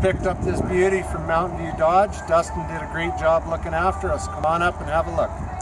picked up this beauty from Mountain View Dodge. Dustin did a great job looking after us. Come on up and have a look.